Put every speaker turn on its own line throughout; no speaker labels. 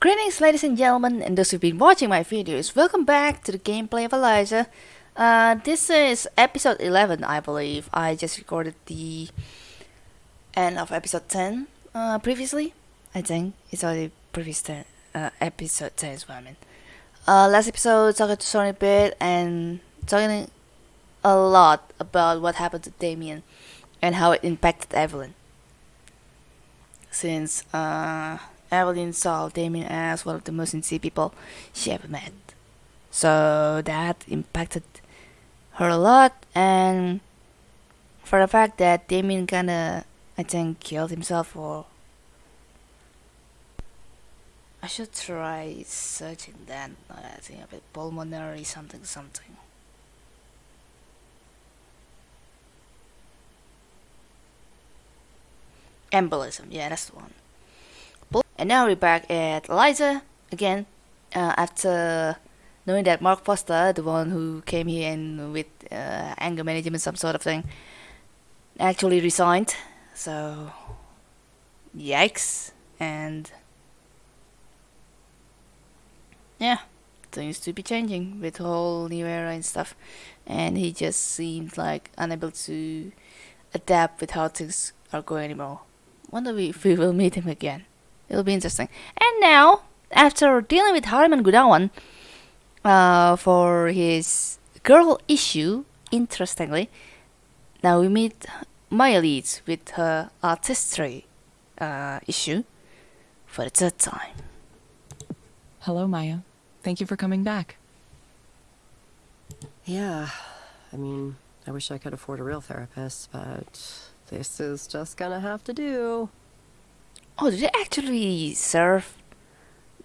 Greetings ladies and gentlemen and those who've been watching my videos, welcome back to the gameplay of. Uh, this is episode 11 I believe, I just recorded the end of episode 10 uh, previously, I think, it's already previous 10, uh, episode 10 is what I mean. Uh, last episode talking to Sony bit and talking a lot about what happened to Damien and how it impacted Evelyn. Since uh, Evelyn saw Damien as one of the most sincere people she ever met. So that impacted her a lot and for the fact that Damien kinda I think killed himself or I should try searching that I think of it pulmonary something something. Embolism, yeah that's the one. And now we're back at Eliza again uh, after knowing that Mark Foster, the one who came here and with uh, anger management, some sort of thing, actually resigned. So, yikes. And yeah, things to be changing with whole new era and stuff. And he just seemed like unable to adapt with how things are going anymore. Wonder if we will meet him again. It'll be interesting. And now, after dealing with Harman Gudawan uh, for his girl issue, interestingly, now we meet Maya Leeds with her artistry uh, issue for the third time.
Hello, Maya. Thank you for coming back.
Yeah, I mean, I wish I could afford a real therapist, but this is just gonna have to do.
Oh, do they actually serve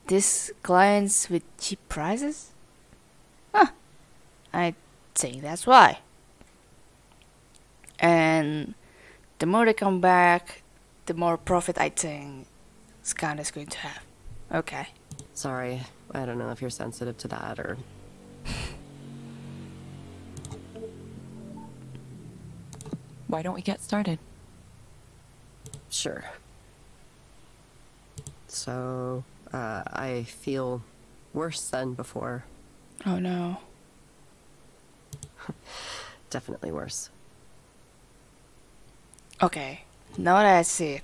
these clients with cheap prices? Huh. I think that's why. And the more they come back, the more profit I think Skanda's going to have. Okay.
Sorry, I don't know if you're sensitive to that or...
Why don't we get started?
Sure. So, uh, I feel worse than before.
Oh no.
Definitely worse.
Okay, now that I see it,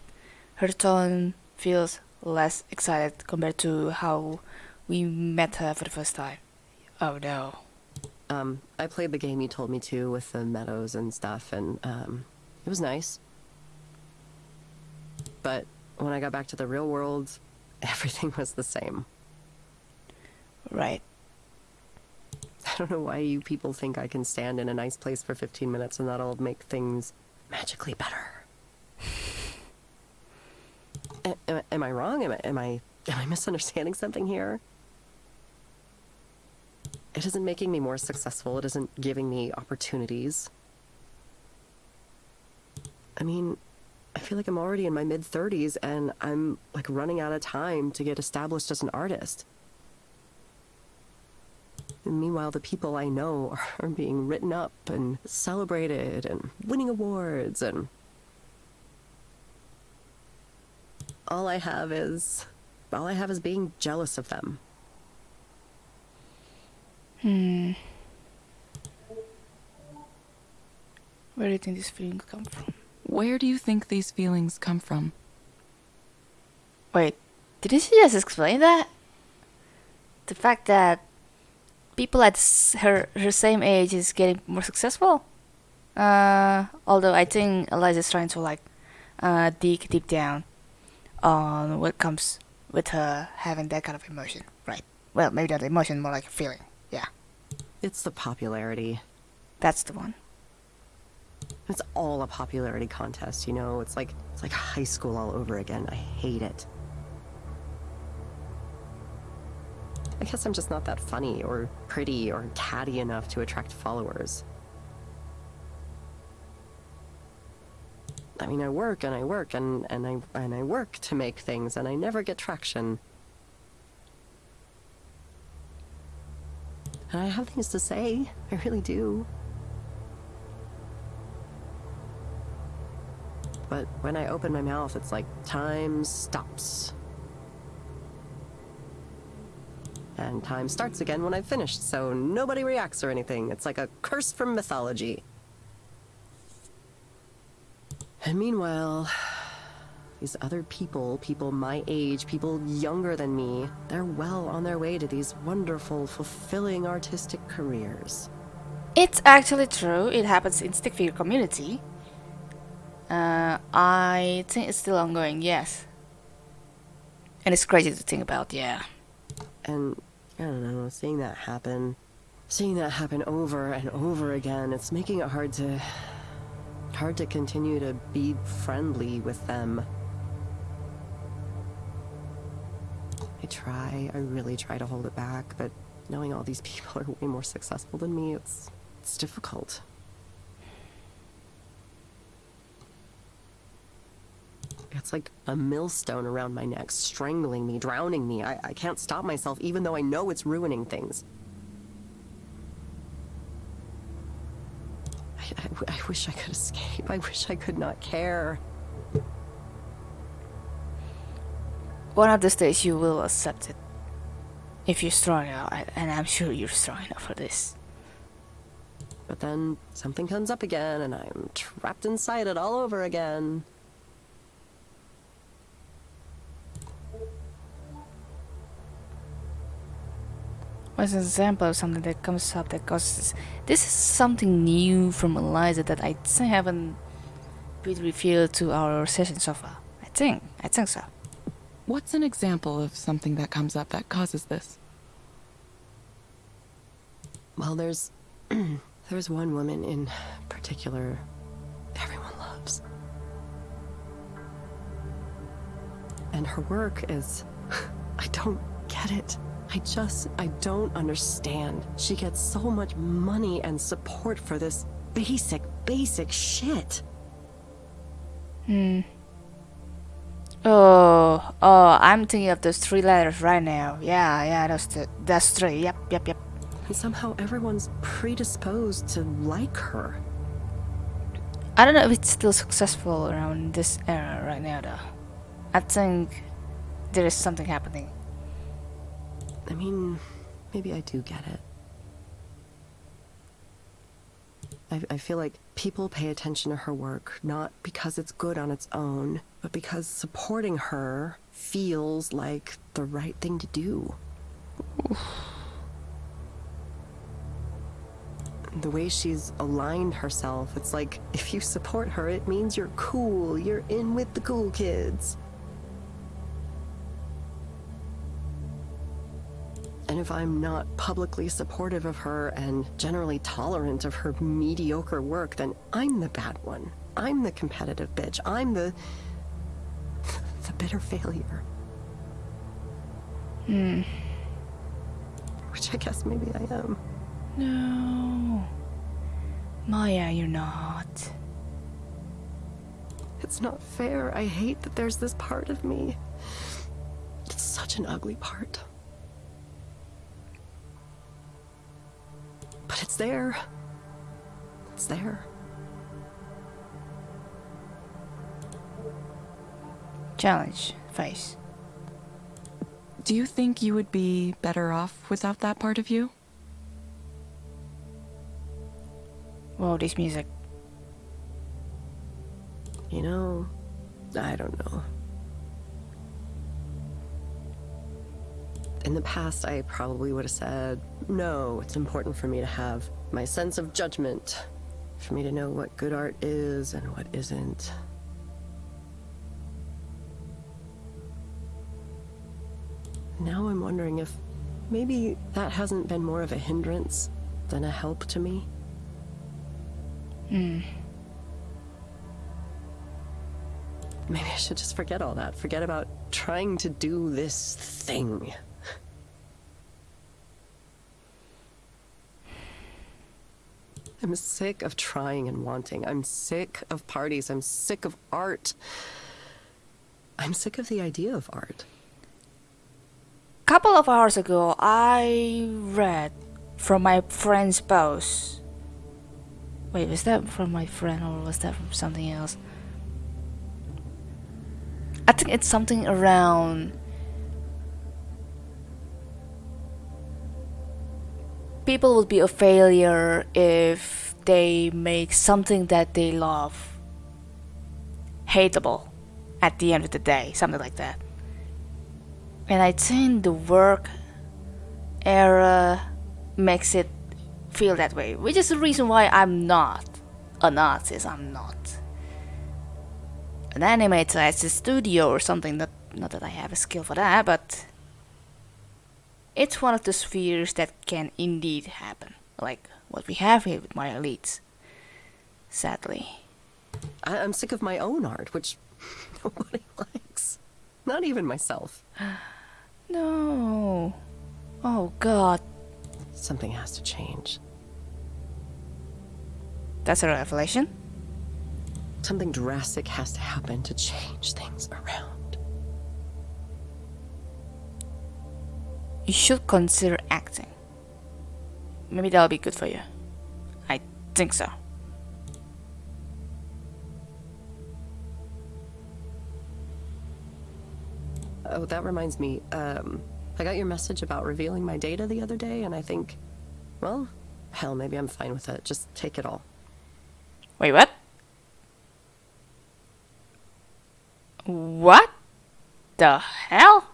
her tone feels less excited compared to how we met her for the first time. Oh no.
Um, I played the game you told me to with the meadows and stuff, and, um, it was nice. But when I got back to the real world, everything was the same.
Right.
I don't know why you people think I can stand in a nice place for 15 minutes and that'll make things magically better. A- am, am I wrong? Am am I am I misunderstanding something here? It isn't making me more successful. It isn't giving me opportunities. I mean, I feel like I'm already in my mid 30s and I'm like running out of time to get established as an artist. And meanwhile, the people I know are being written up and celebrated and winning awards and all I have is all I have is being jealous of them.
Hmm. Where do you think these feelings come from?
Where do you think these feelings come from?
Wait, didn't she just explain that? The fact that people at her her same age is getting more successful. Uh, although I think Eliza's trying to like uh, dig deep down on what comes with her having that kind of emotion, right? Well, maybe not emotion, more like a feeling. Yeah,
It's the popularity.
that's the one.
It's all a popularity contest, you know? It's like it's like high school all over again. I hate it. I guess I'm just not that funny or pretty or catty enough to attract followers. I mean, I work and I work and, and I and I work to make things and I never get traction. And I have things to say. I really do. But when I open my mouth, it's like time stops. And time starts again when I've finished, so nobody reacts or anything. It's like a curse from mythology. And meanwhile, these other people, people my age, people younger than me, they're well on their way to these wonderful, fulfilling artistic careers.
It's actually true. It happens in stick figure community. Uh, I think it's still ongoing. Yes. And it's crazy to think about. Yeah.
And I don't know, seeing that happen, seeing that happen over and over again, it's making it hard to hard to continue to be friendly with them. I try, I really try to hold it back, but knowing all these people are way more successful than me, it's it's difficult. It's like a millstone around my neck, strangling me, drowning me. I, I can't stop myself, even though I know it's ruining things. I wish I could escape. I wish I could not care.
One of these days you will accept it. If you're strong enough, and I'm sure you're strong enough for this.
But then something comes up again, and I'm trapped inside it all over again.
What's an example of something that comes up that causes this is something new from Eliza that I haven't been revealed to our session so far. I think. I think so.
What's an example of something that comes up that causes this?
Well, there's there's one woman in particular everyone loves. And her work is I don't get it. I just I don't understand. She gets so much money and support for this basic basic shit.
Hmm. Oh, oh, I'm thinking of those three letters right now. Yeah, yeah, that's the, that's three. Yep, yep, yep.
And somehow everyone's predisposed to like her.
I don't know if it's still successful around this era right now, though. I think there is something happening.
I mean, maybe I do get it. I, I feel like people pay attention to her work not because it's good on its own, but because supporting her feels like the right thing to do. The way she's aligned herself, it's like if you support her, it means you're cool, you're in with the cool kids. And if I'm not publicly supportive of her and generally tolerant of her mediocre work, then I'm the bad one. I'm the competitive bitch. I'm the. the bitter failure.
Hmm.
Which I guess maybe I am.
No. Maya, you're not.
It's not fair. I hate that there's this part of me. It's such an ugly part. But it's there. It's there.
Challenge. Face.
Do you think you would be better off without that part of you?
Whoa, this music.
You know, I don't know. In the past, I probably would have said, no, it's important for me to have my sense of judgment, for me to know what good art is and what isn't. Now I'm wondering if maybe that hasn't been more of a hindrance than a help to me.
Hmm.
Maybe I should just forget all that. Forget about trying to do this thing. I'm sick of trying and wanting. I'm sick of parties. I'm sick of art. I'm sick of the idea of art.
A couple of hours ago, I read from my friend's post. Wait, was that from my friend or was that from something else? I think it's something around people would be a failure if they make something that they love hateable at the end of the day, something like that. And I think the work era makes it feel that way, which is the reason why I'm not a artist. I'm not an animator at a studio or something. Not, not that I have a skill for that, but it's one of the spheres that can indeed happen, like what we have here with Maya Leeds. Sadly.
I- I'm sick of my own art, which nobody likes. Not even myself.
No. Oh god.
Something has to change.
That's a revelation.
Something drastic has to happen to change things around.
You should consider acting. Maybe that'll be good for you. I think so.
Oh, that reminds me. Um, I got your message about revealing my data the other day, and I think, well, hell, maybe I'm fine with it. Just take it all.
Wait, what? What the hell?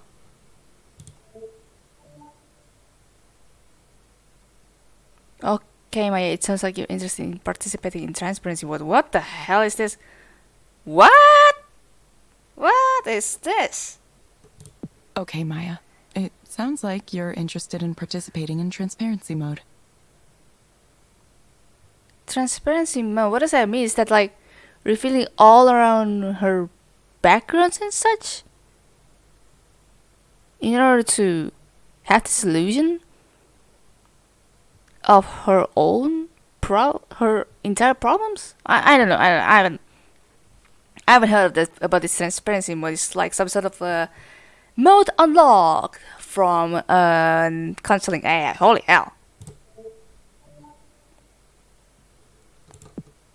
Okay, Maya, it sounds like you're interested in participating in transparency. What what the hell is this? What? What is this?
Okay, Maya. It sounds like you're interested in participating in transparency mode.
Transparency mode, what does that mean? Is that like revealing all around her backgrounds and such? In order to have this illusion of her own pro her entire problems? I, I don't know. I, I haven't I haven't heard of this about this transparency mode. It's like some sort of a mode unlock from uh, counseling AI. Holy hell.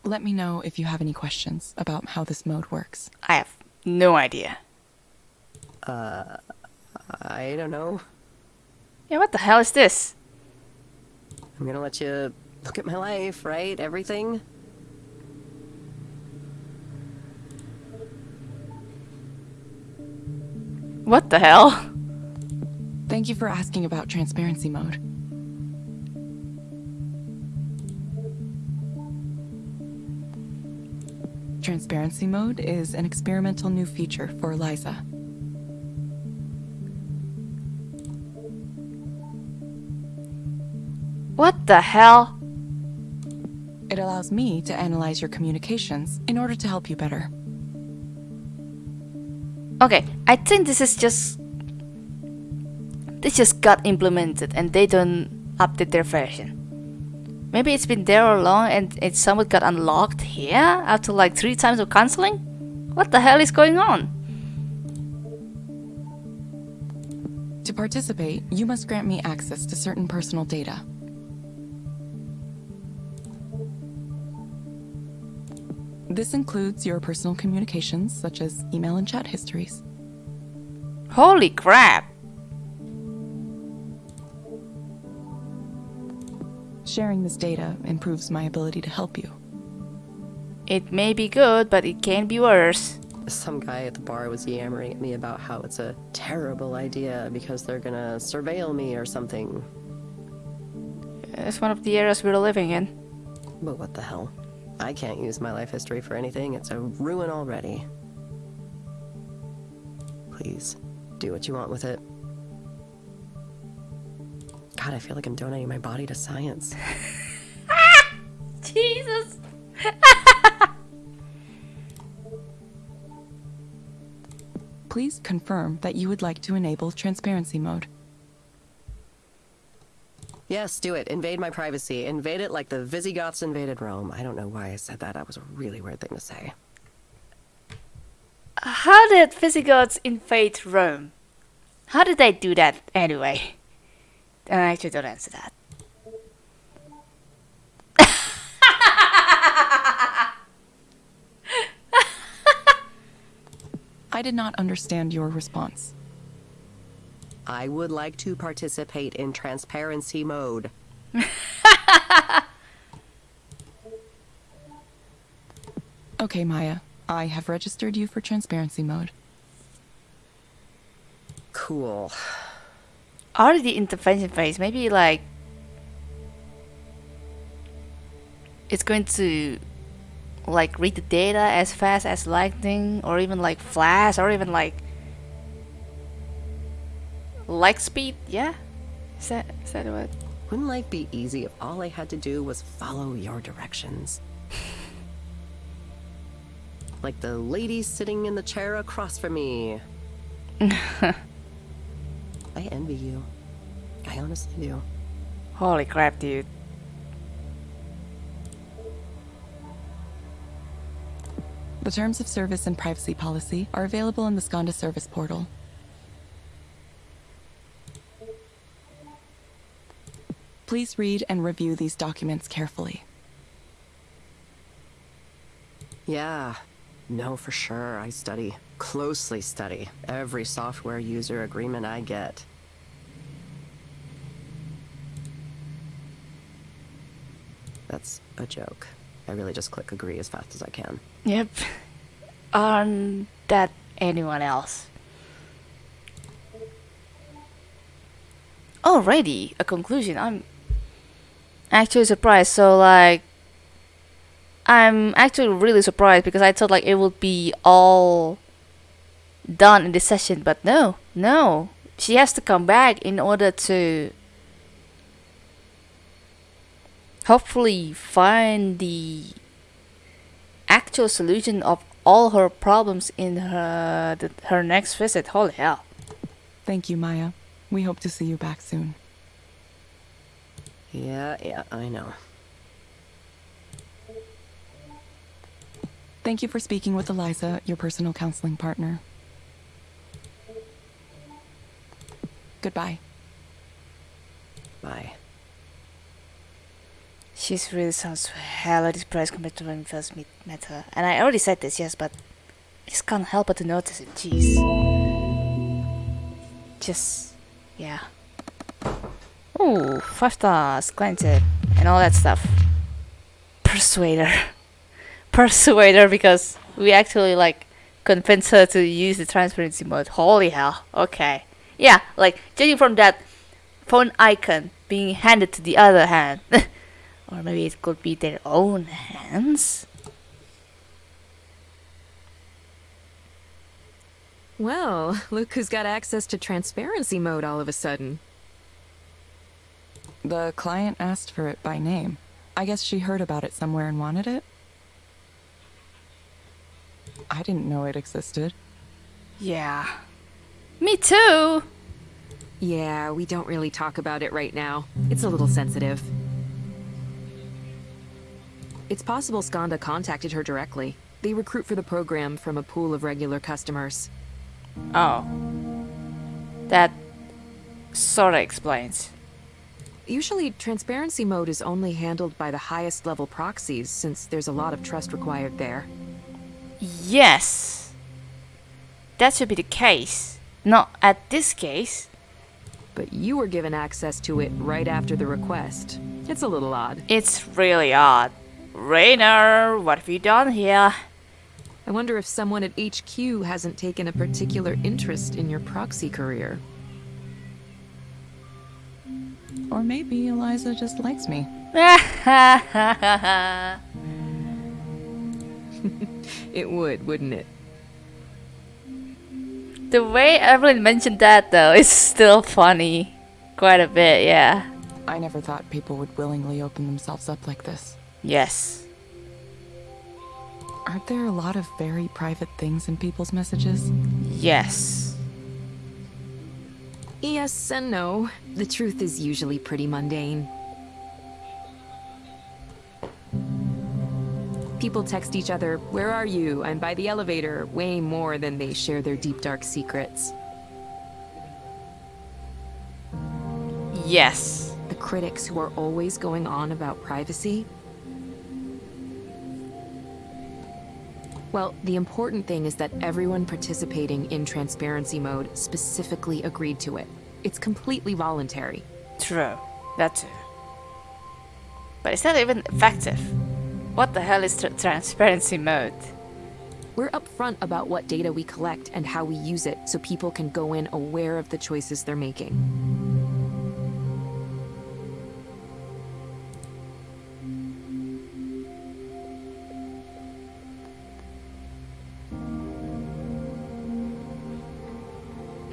Let me know if you have any questions about how this mode works.
I have no idea.
Uh, I don't know.
Yeah, what the hell is this?
I'm gonna let you look at my life, right? Everything.
What the hell?
Thank you for asking about transparency mode. Transparency mode is an experimental new feature for Eliza.
What the hell?
It allows me to analyze your communications in order to help you better.
Okay, I think this is just. This just got implemented and they don't update their version. Maybe it's been there all along and it somewhat got unlocked here after like three times of canceling? What the hell is going on?
To participate, you must grant me access to certain personal data. This includes your personal communications, such as email and chat histories.
Holy crap!
Sharing this data improves my ability to help you.
It may be good, but it can be worse.
Some guy at the bar was yammering at me about how it's a terrible idea because they're gonna surveil me or something.
It's one of the eras we're living in.
But what the hell? I can't use my life history for anything. It's a ruin already. Please, do what you want with it. God, I feel like I'm donating my body to science.
Jesus!
Please confirm that you would like to enable transparency mode.
Yes, do it. Invade my privacy. Invade it like the Visigoths invaded Rome. I don't know why I said that. That was a really weird thing to say.
How did Visigoths invade Rome? How did they do that anyway? I actually don't answer that.
I did not understand your response.
I would like to participate in transparency mode.
Okay, Maya. I have registered you for transparency mode.
Cool.
Already intervention phase. Maybe like it's going to like read the data as fast as lightning, or even like flash, or even like light speed. Yeah, is that is that what?
Wouldn't life be easy if all I had to do was follow your directions? like the lady sitting in the chair across from me. I envy you. I honestly do.
Holy crap, dude!
The terms of service and privacy policy are available in the Skanda service portal. Please read and review these documents carefully.
Yeah. No, for sure. I study. Closely study. Every software user agreement I get. That's a joke. I really just click agree as fast as I can.
Yep. On that anyone else? Already a conclusion. I'm actually surprised. So like, I'm actually really surprised because I thought like it would be all done in this session, but no, no. She has to come back in order to hopefully find the actual solution of all her problems in her the, her next visit. Holy hell!
Thank you, Maya. We hope to see you back soon.
Yeah, yeah, I know.
Thank you for speaking with Eliza, your personal counseling partner. Goodbye.
Bye.
She's really sounds hella depressed compared to when we first meet, met her. And I already said this, yes, but I just can't help but to notice it. Jeez. Just, yeah. Ooh, five stars, granted, and all that stuff. Persuader. Persuader because we actually like convince her to use the transparency mode. Holy hell. Okay. Yeah, like judging from that phone icon being handed to the other hand. or maybe it could be their own hands.
Well, look who's got access to transparency mode all of a sudden.
The client asked for it by name. I guess she heard about it somewhere and wanted it? I didn't know it existed.
Yeah. Me too!
Yeah, we don't really talk about it right now. It's a little sensitive. It's possible Skanda contacted her directly. They recruit for the program from a pool of regular customers.
Oh. That sorta explains.
Usually, transparency mode is only handled by the highest level proxies, since there's a lot of trust required there.
Yes. That should be the case. Not at this case.
But you were given access to it right after the request. It's a little odd.
It's really odd. Rainer, what have you done here?
I wonder if someone at HQ hasn't taken a particular interest in your proxy career.
Or maybe Eliza just likes me.
It would, wouldn't it?
the way Evelyn mentioned that though is still funny. Quite a bit, yeah.
I never thought people would willingly open themselves up like this.
Yes.
Aren't there a lot of very private things in people's messages?
Yes.
Yes and no. The truth is usually pretty mundane. People text each other, Where are you? I'm by the elevator, way more than they share their deep dark secrets.
Yes.
The critics who are always going on about privacy. Well, the important thing is that everyone participating in transparency mode specifically agreed to it. It's completely voluntary.
True. That too. But it's not even effective. What the hell is tr transparency mode?
We're upfront about what data we collect and how we use it so people can go in aware of the choices they're making.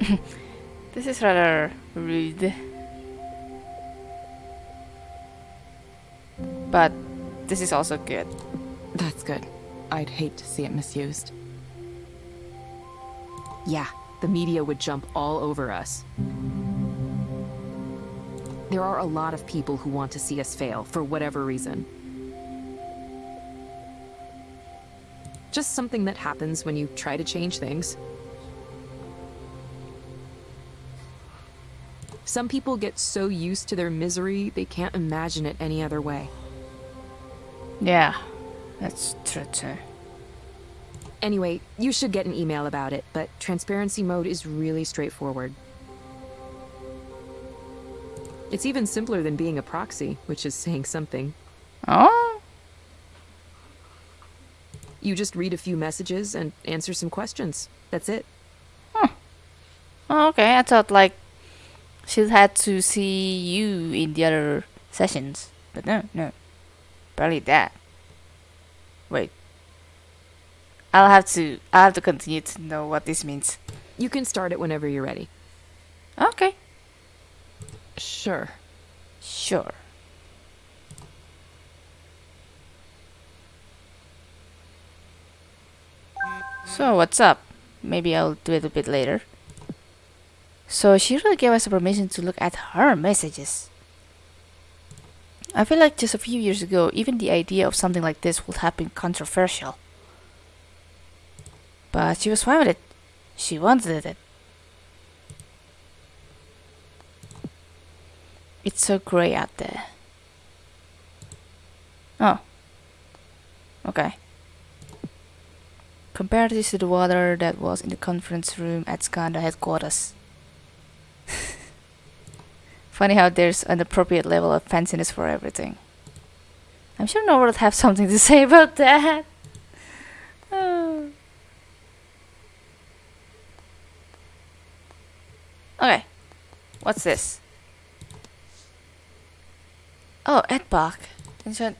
This is rather rude. But this is also good.
That's good. I'd hate to see it misused.
Yeah, the media would jump all over us. There are a lot of people who want to see us fail for whatever reason. Just something that happens when you try to change things. Some people get so used to their misery, they can't imagine it any other way.
Yeah, that's true too.
Anyway, you should get an email about it, but transparency mode is really straightforward. It's even simpler than being a proxy, which is saying something.
Oh?
You just read a few messages and answer some questions. That's it.
oh okay, I thought like she had to see you in the other sessions. But no, no. Barely that. Wait. I'll have to I'll have to continue to know what this means.
You can start it whenever you're ready.
Okay.
Sure.
Sure. So what's up? Maybe I'll do it a bit later. So she really gave us permission to look at her messages. I feel like just a few years ago, even the idea of something like this would have been controversial. But she was fine with it. She wanted it. It's so grey out there. Oh. Okay. Compare this to the water that was in the conference room at Skanda headquarters. Funny how there's an appropriate level of fanciness for everything. I'm sure Nora would have something to say about that. Oh. Okay. What's this? Oh, Ed Bach.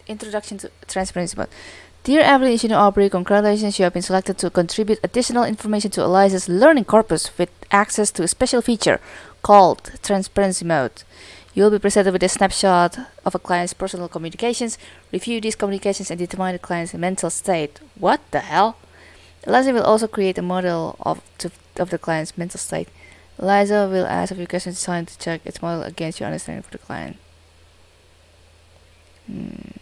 Introduction to Transparency Mode. Dear Evelyn Ishino Aubrey, congratulations, you have been selected to contribute additional information to Eliza's learning corpus with access to a special feature called Transparency Mode. You will be presented with a snapshot of a client's personal communications, review these communications, and determine the client's mental state. What the hell? Eliza will also create a model of, to, of the client's mental state. Eliza will ask a few questions designed to check its model against your understanding for the client. Hmm.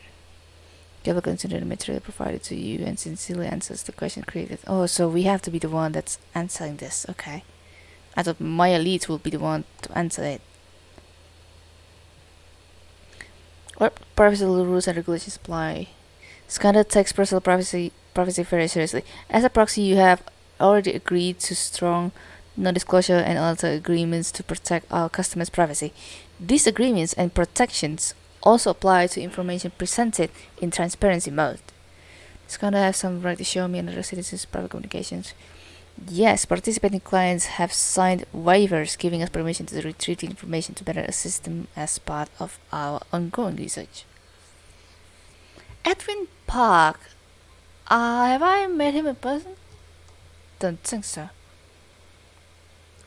You will consider the material provided to you and sincerely answers the question created. Oh, so we have to be the one that's answering this. Okay. I thought Maya Leeds will be the one to answer it. What privacy rules and regulations apply? Skanda takes personal privacy privacy very seriously. As a proxy, you have already agreed to strong non-disclosure and other agreements to protect our customers' privacy. These agreements and protections also apply to information presented in transparency mode. Skanda has some right to show me and other citizens' private communications. Yes, participating clients have signed waivers giving us permission to retrieve the information to better assist them as part of our ongoing research. Edwin Park. Uh, have I met him in person? Don't think so.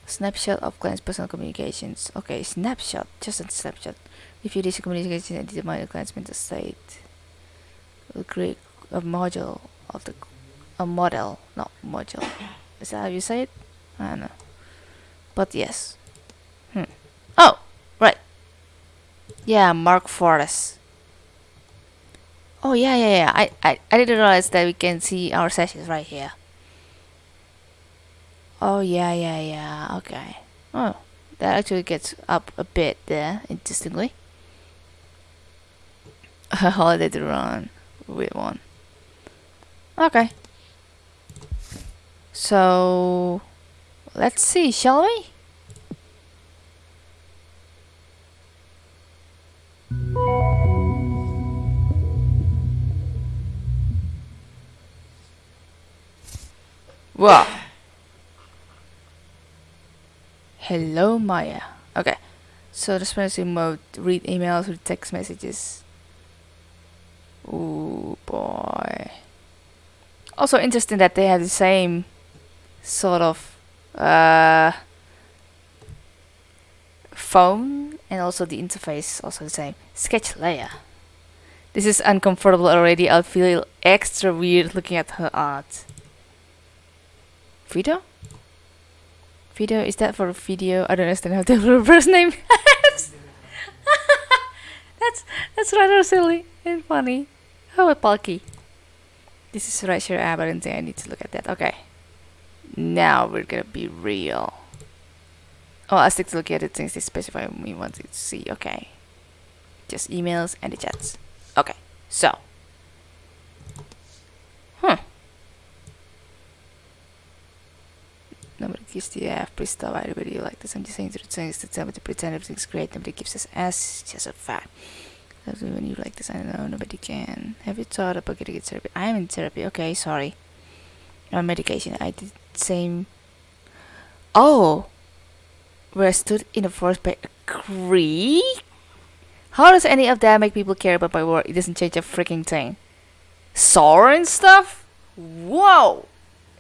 Snapshot of client's personal communications. Okay, snapshot. Just a snapshot. Review these communications and determine the client's mental state. We'll create a module of the a model, not module. Is that how you say it? I don't know. But yes. Hmm. Oh, right. Yeah, Mark Forrest. Oh yeah, yeah, yeah. I, I, I didn't realize that we can see our sessions right here. Oh yeah, yeah, yeah. Okay. Oh, that actually gets up a bit there, interestingly. A holiday to run with one. Okay. So let's see, shall we? Wow. Hello, Maya. Okay. So responsive mode, read emails, read text messages. Oh boy. Also interesting that they have the same sort of uh, phone and also the interface also the same. Sketch layer. This is uncomfortable already. I feel extra weird looking at her art. Video? Video? Is that for a video? I don't understand how to reverse name. that's that's rather silly and funny. How about Palki? This is Rasher app. I don't think I need to look at that. Okay. Now we're gonna be real. Oh, I stick to look at the things they specify we want to see. Okay. Just emails and the chats. Okay. So. Huh. Nobody gives the F, please stop. I really like this. I'm just saying to the things to tell me to pretend everything's great. Nobody gives us S. Just a fact. That's when you like this. I don't know. Nobody can. Have you thought about getting therapy? I'm in therapy. Okay, sorry. On medication. I did same. Oh, where I stood in the forest by a creek. How does any of that make people care about my work? It doesn't change a freaking thing. Soren stuff? Whoa!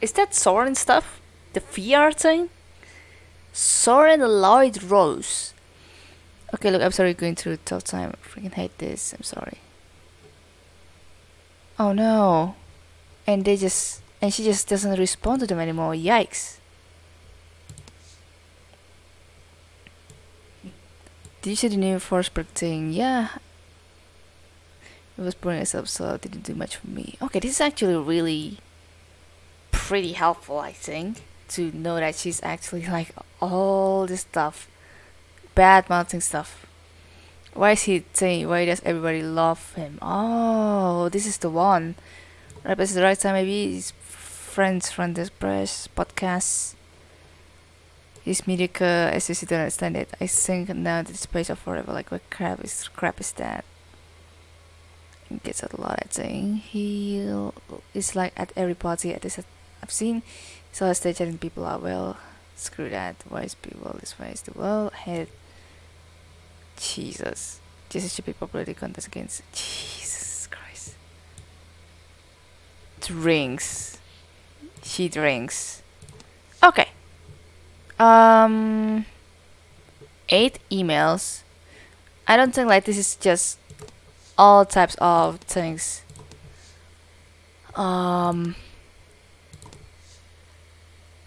Is that Soren stuff? The VR thing? Soren Lloyd Rose. Okay, look, I'm sorry going through tough time. I freaking hate this. I'm sorry. Oh no. And they just and she just doesn't respond to them anymore. Yikes. Did you see the new Forsberg thing? Yeah. It was boring as so it didn't do much for me. Okay, this is actually really pretty helpful, I think, to know that she's actually like all this stuff, bad mouthing stuff. Why is he saying? Why does everybody love him? Oh, this is the one. Right, but it's the right time. Maybe his friends from this press podcast. His mediocre as you don't understand it. I think now it's space of forever. Like what crap is crap is that? He gets a lot. I think he is like at every party at this I've seen. So I stay chatting people out. Well, screw that. Is people this way? Is the world head? Jesus. Jesus should be popularity contest against. Jesus Christ. Drinks. She drinks. Okay. Um. Eight emails. I don't think like this is just all types of things. Um.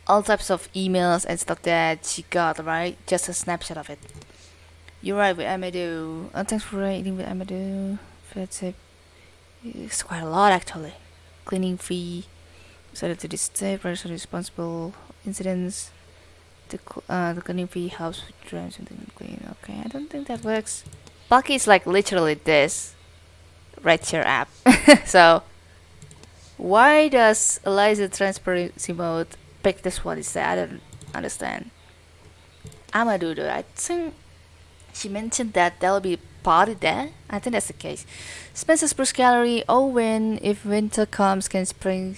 All types of emails and stuff that she got, right? Just a snapshot of it. You're right with Amadou. Uh, thanks for writing with Amadou. That's it. It's quite a lot actually. Cleaning fee. Decided to disturb person responsible incidents. The uh, the fee helps with drawing something clean. Okay, I don't think that works. Bulky is like literally this. Red chair app. so why does Eliza transparency mode pick this one instead? I don't understand. Amadou though, I think she mentioned that there'll be a party there. I think that's the case. Spencer's Bruce Gallery. Oh, when if winter comes, can spring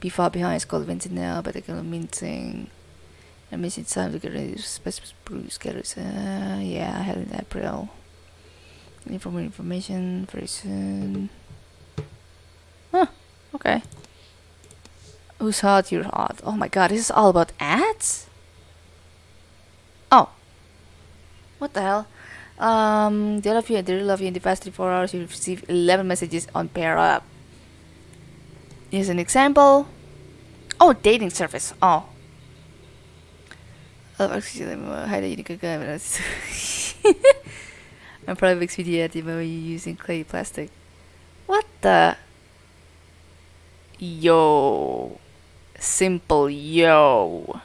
be far behind? It's called now, but they're gonna meeting. I miss it's time to get ready. Spencer's Bruce Gallery. Uh, yeah, I had it in April. Need for more information very soon. Huh. Okay. Whose heart? Your heart. Oh my god, this is all about ads? Oh. What the hell? Um, they love you and they really love you. In the past 24 hours, you receive 11 messages on pair up. Here's an example. Oh, dating service. Oh. Oh, you can I'm probably makes video at the moment using clay plastic. What the? Yo. Simple yo.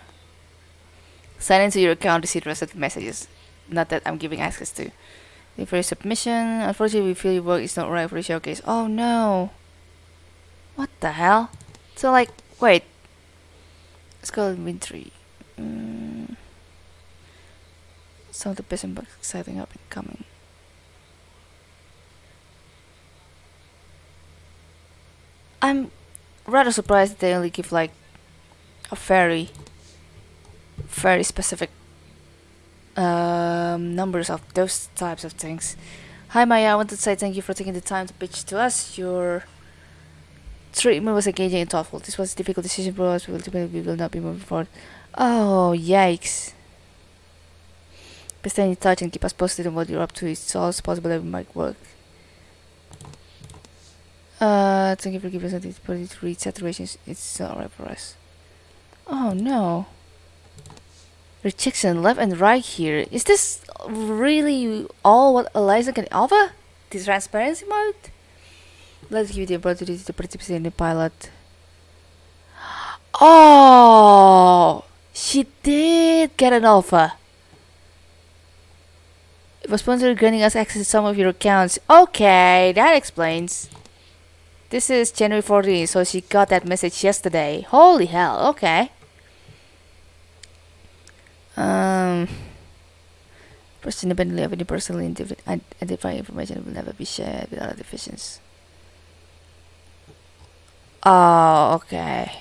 Sign into your account to see the rest of the messages. Not that I'm giving access to. For your submission. Unfortunately, we feel your work is not right for the showcase. Oh no. What the hell? So like, wait. Let's go. Mm. Some of the best and most exciting up and coming. I'm rather surprised they only give like a very, very specific um, numbers of those types of things. Hi Maya, I want to say thank you for taking the time to pitch to us. Your treatment was engaging and thoughtful. This was a difficult decision for us. We will, we will not be moving forward. Oh, yikes. But stay in touch and keep us posted on what you're up to. It's also possible that we might work. Uh, thank you for giving us the ability to read saturations. It's alright for us. Oh no. Rejection left and right here. Is this really all what Eliza can offer? This transparency mode? Let's give the opportunity to participate in the pilot. Oh! She did get an offer. It was sponsored granting us access to some of your accounts. Okay, that explains. This is January 14th, so she got that message yesterday. Holy hell, okay. Um, person independently of any personally identif- identifying information will never be shared with other divisions. Oh, okay.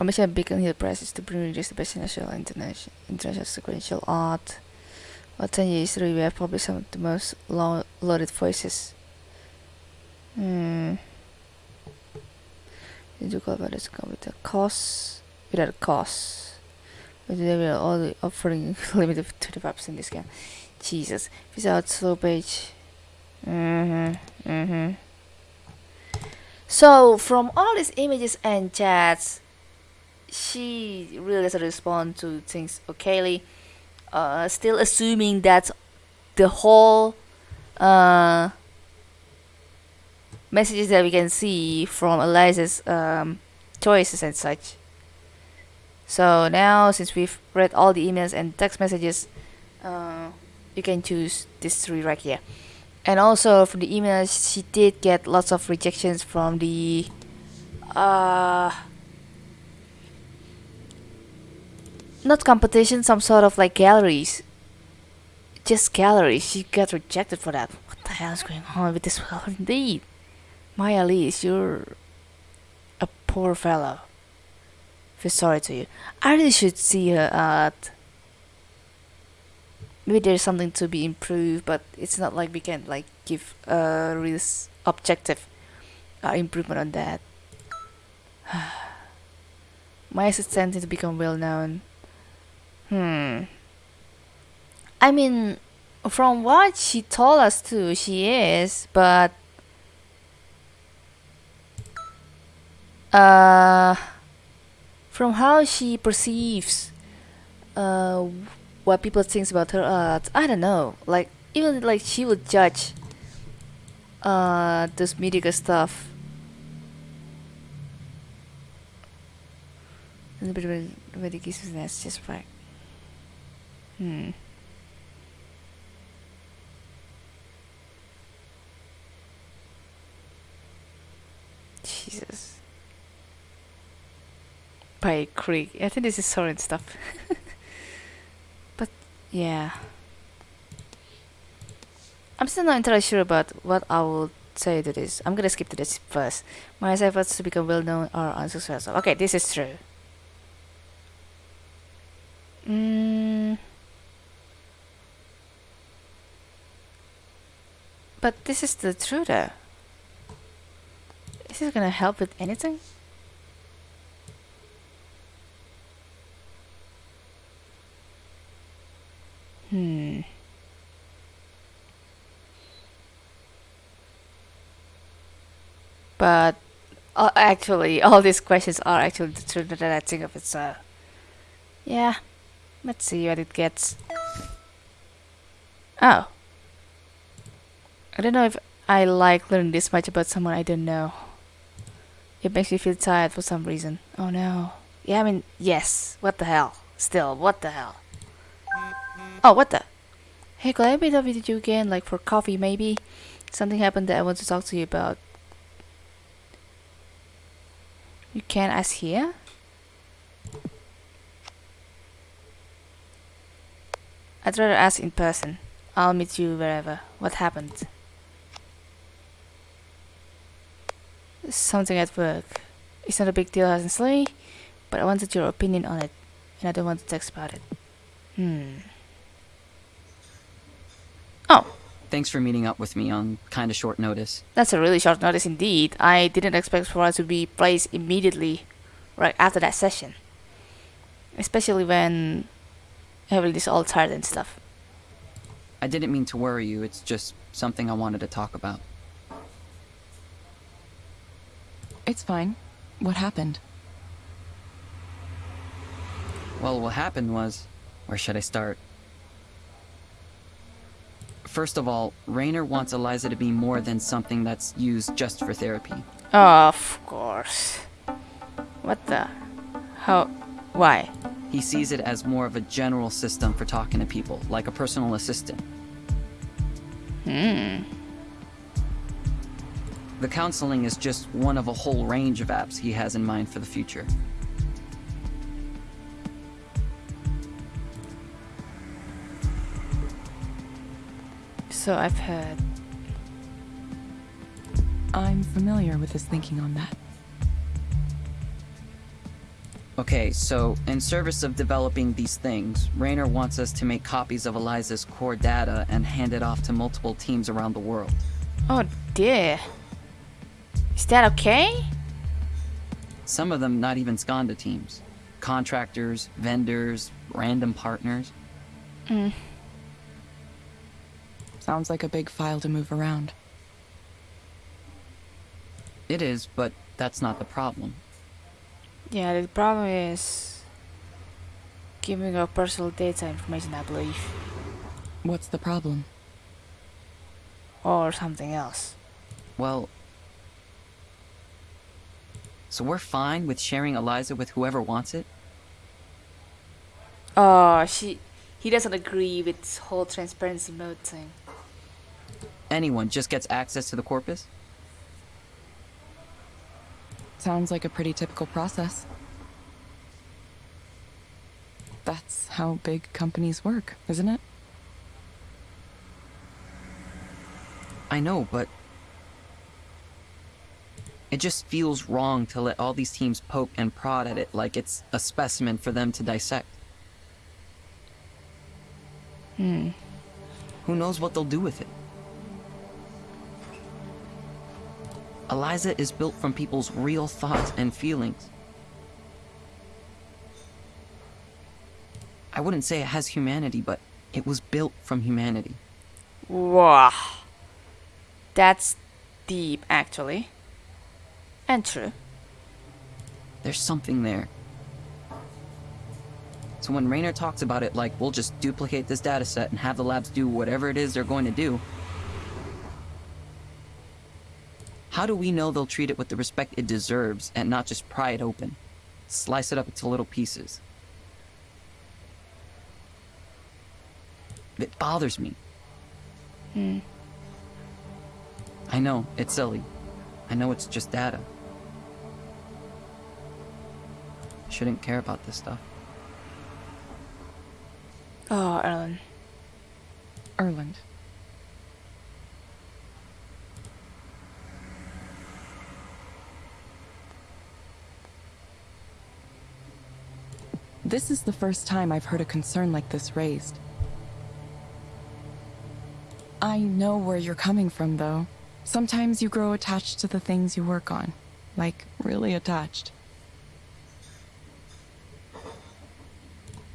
Our mission at Beacon Hill Press is to bring readers the best national international, international sequential art. For 10 years history, we have published some of the most lo- loaded voices. Hmm. You do call about this come with a cost, without a cost. But they will only offering limited 25% discount. Jesus. Without slow page. Mm-hmm. Mm-hmm. So from all these images and chats, she really doesn't respond to things okayly. Uh, still assuming that the whole uh, messages that we can see from Eliza's um, choices and such. So now, since we've read all the emails and text messages, uh, you can choose this three right here. And also from the emails, she did get lots of rejections from the uh, not competition, some sort of like galleries. Just galleries. She got rejected for that. What the hell is going on with this world indeed? Maya Elise, you're a poor fellow. Feel sorry to you. I really should see her at. Maybe there's something to be improved, but it's not like we can like give a real objective uh, improvement on that. Maya's attempting to become well known. Hmm. I mean, from what she told us to, she is, but uh, from how she perceives uh, what people thinks about her art, I don't know. Like even like she would judge uh this mediocre stuff. A little bit of ridiculousness, just right. Hmm. Jesus. By Creek. I think this is Soren stuff. yeah. I'm still not entirely sure about what I will say to this. I'm gonna skip to this first. My efforts to become well known are unsuccessful. Okay, this is true. Mm. But this is the truth though. Is this gonna help with anything? Hmm. But uh, actually, all these questions are actually the truth that I think of it. So, yeah, let's see what it gets. Oh, I don't know if I like learning this much about someone I don't know. It makes me feel tired for some reason. Oh no. Yeah, I mean, yes. What the hell? Still, what the hell? Oh, what the? Hey, could I meet up with you again, like for coffee maybe? Something happened that I want to talk to you about. You can ask here? I'd rather ask in person. I'll meet you wherever. What happened? Something at work. it's not a big deal, honestly, but I wanted your opinion on it, and I don't want to text about it. Hmm. Oh,
Thanks for meeting up with me on kind of short notice.
that's a really short notice indeed. I didn't expect for us to be placed immediately right after that session. Especially when Evelyn is all tired and stuff.
I didn't mean to worry you, it's just something I wanted to talk about.
It's fine. What happened?
Well, what happened was. Where should I start? First of all, Rainer wants Eliza to be more than something that's used just for therapy.
Of course. What the? How? Why?
He sees it as more of a general system for talking to people, like a personal assistant.
Hmm.
The counseling is just one of a whole range of apps he has in mind for the future.
So I've heard.
I'm familiar with his thinking on that.
Okay, so in service of developing these things, Rainer wants us to make copies of Eliza's core data and hand it off to multiple teams around the world.
Oh dear. Is that okay?
Some of them not even Skanda teams. Contractors, vendors, random partners. Mm.
Sounds like a big file to move around.
It is, but that's not the problem.
Yeah, the problem is giving up personal data information, I believe,
What's the problem?
or something else.
Well, so we're fine with sharing Eliza with whoever wants it?
Oh, she. He doesn't agree with this whole transparency mode thing.
Anyone just gets access to the corpus?
Sounds like a pretty typical process. That's how big companies work, isn't it?
I know, but it just feels wrong to let all these teams poke and prod at it like it's a specimen for them to dissect.
Hmm.
Who knows what they'll do with it? Eliza is built from people's real thoughts and feelings. I wouldn't say it has humanity, but it was built from humanity.
Wow. That's deep, actually. And true.
There's something there. So when Rainer talks about it like we'll just duplicate this data set and have the labs do whatever it is they're going to do, how do we know they'll treat it with the respect it deserves and not just pry it open? Slice it up into little pieces. It bothers me.
Hmm.
I know, it's silly. I know it's just data. Shouldn't care about this stuff.
Oh, Erlend.
Erlend. This is the first time I've heard a concern like this raised. I know where you're coming from, though. Sometimes you grow attached to the things you work on. Like, really attached.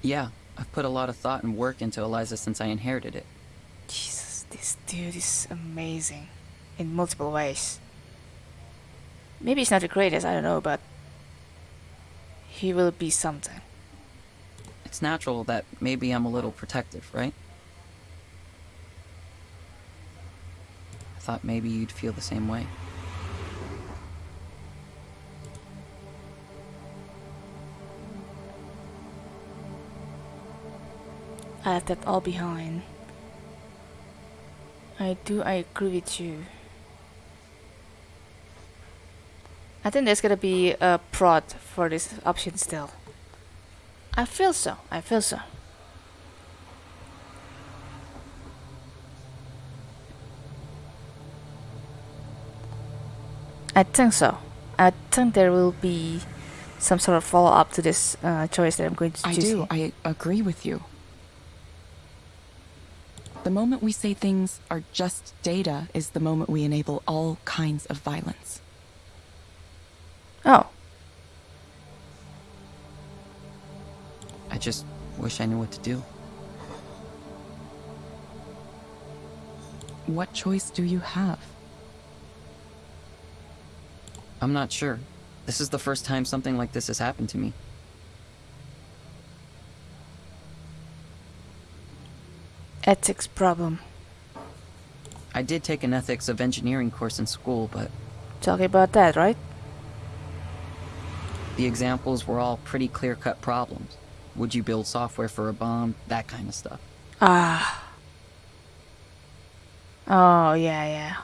Yeah, I've put a lot of thought and work into Eliza since I inherited it.
Jesus, this dude is amazing. In multiple ways. Maybe he's not the greatest, I don't know, but. He will be something.
It's natural that maybe I'm a little protective, right? I thought maybe you'd feel the same way.
I left that all behind. I do, I agree with you. I think there's gonna be a prod for this option still. I feel so, I feel so. I think so. I think there will be some sort of follow up to this uh, choice that I'm going to
I
choose.
do.
here.
I agree with you. The moment we say things are just data is the moment we enable all kinds of violence.
Oh,
just wish I knew what to do.
What choice do you have?
I'm not sure. This is the first time something like this has happened to me.
ethics problem.
I did take an ethics of engineering course in school, but
Talking about that, right?
the examples were all pretty clear cut problems. Would you build software for a bomb? That kind of stuff.
Ah. Oh yeah, yeah.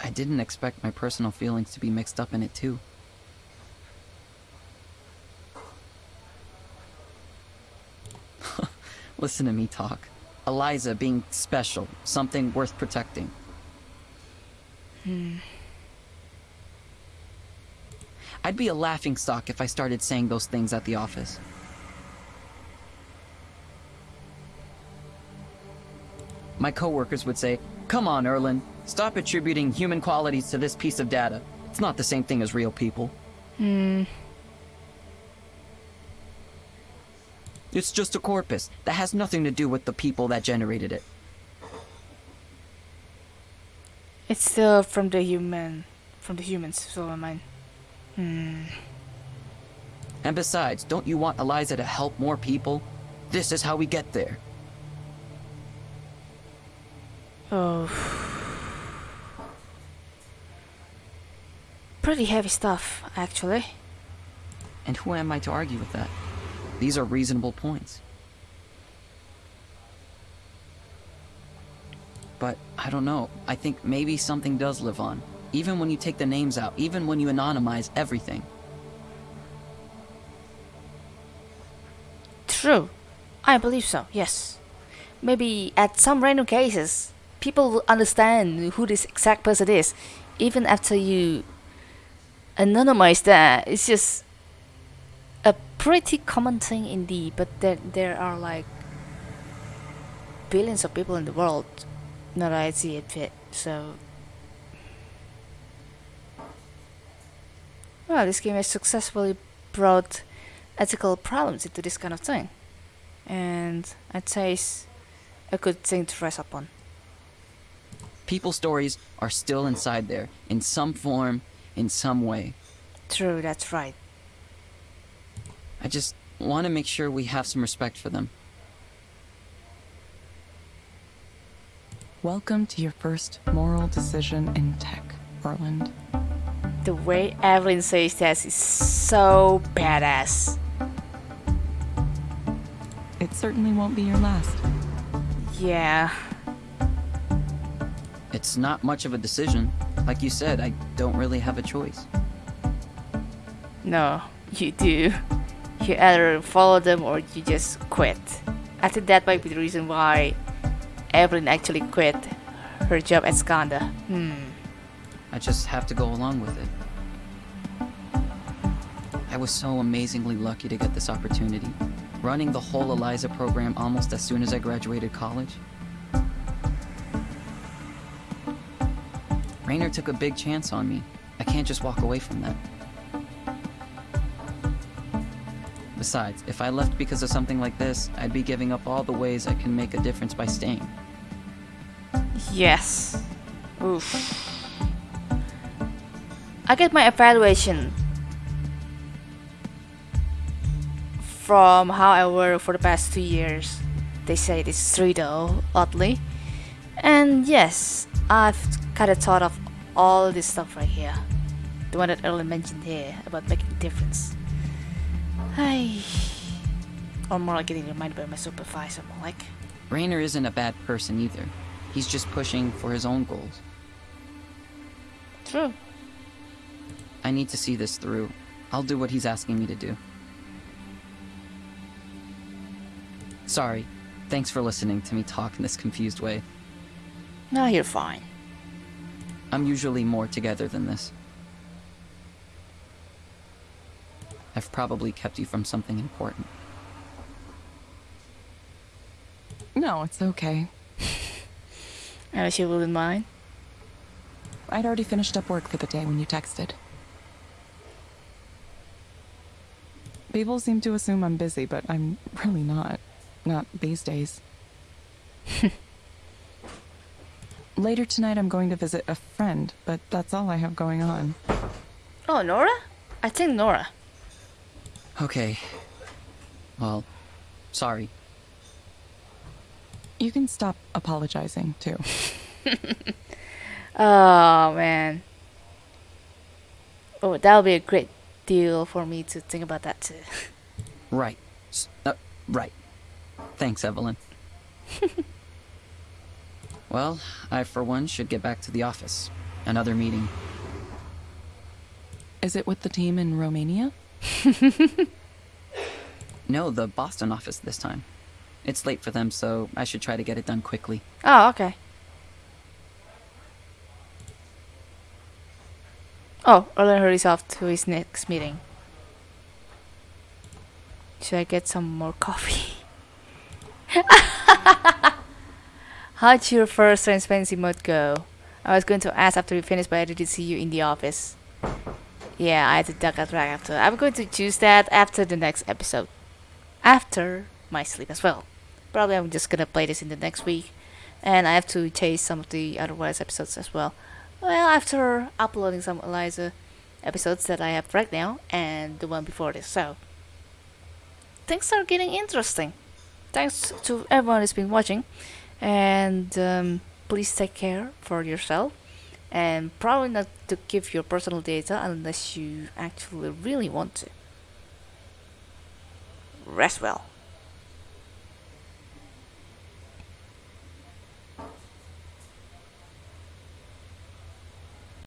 I didn't expect my personal feelings to be mixed up in it, too. Listen to me talk. Eliza being special, something worth protecting. I'd be a laughing stock if I started saying those things at the office. My coworkers would say, Come on, Erlend, stop attributing human qualities to this piece of data. It's not the same thing as real people.
Hmm.
It's just a corpus. That has nothing to do with the people that generated it.
It's still from the human, from the humans. So I mean, hmm.
And besides, don't you want Eliza to help more people? This is how we get there.
Oh. Pretty heavy stuff, actually.
And who am I to argue with that? These are reasonable points. But I don't know. I think maybe something does live on. Even when you take the names out, even when you anonymize everything.
True. I believe so, yes. Maybe at some random cases, people will understand who this exact person is, even after you anonymize that. It's just a pretty common thing indeed, but there, there are like billions of people in the world. Not I see it fit, so. Well, this game has successfully brought ethical problems into this kind of thing. And I'd say it's a good thing to rest up on.
People stories are still inside there, in some form, in some way.
True, that's right.
I just want to make sure we have some respect for them.
Welcome to your first moral decision in tech, Erlend.
The way Evelyn says that is so badass.
It certainly won't be your last.
Yeah.
It's not much of a decision. Like you said, I don't really have a choice.
No, you do. You either follow them or you just quit. I think that might be the reason why Evelyn actually quit her job at Skanda. Hmm.
I just have to go along with it. I was so amazingly lucky to get this opportunity. Running the whole ELIZA program almost as soon as I graduated college. Rainer took a big chance on me. I can't just walk away from that. Besides, if I left because of something like this, I'd be giving up all the ways I can make a difference by staying.
Yes. Oof. I get my evaluation from how I work for the past two years. They say it is three though, oddly. And yes, I've kind of thought of all this stuff right here. The one that Erlend mentioned here about making a difference. I. Or more like getting reminded by my supervisor, more like.
Rainer isn't a bad person either. He's just pushing for his own goals.
True.
I need to see this through. I'll do what he's asking me to do. Sorry. Thanks for listening to me talk in this confused way.
No, you're fine.
I'm usually more together than this. I've probably kept you from something important.
No, it's okay.
I wish you wouldn't mind.
I'd already finished up work for the day when you texted. People seem to assume I'm busy, but I'm really not. Not these days. Later tonight, I'm going to visit a friend, but that's all I have going on.
Oh, Nora? I think Nora.
Okay. Well, sorry.
You can stop apologizing, too.
Oh, man. Oh, that would be a great deal for me to think about that too.
Right. Uh, right. Thanks, Evelyn. well, I for one should get back to the office. Another meeting.
Is it with the team in Romania?
No, the Boston office this time. It's late for them, so I should try to get it done quickly.
Oh, okay. Oh, Erlend hurries off to his next meeting. Should I get some more coffee? How'd your first transparency mode go? I was going to ask after we finished, but I didn't see you in the office. Yeah, I had to duck out right after. I'm going to choose that after the next episode. After my sleep as well. Probably I'm just gonna play this in the next week. And I have to chase some of the otherwise episodes as well. Well, after uploading some Eliza episodes that I have right now and the one before this, so things are getting interesting. Thanks to everyone who's been watching, and um, please take care for yourself, and probably not to give your personal data unless you actually really want to. Rest well.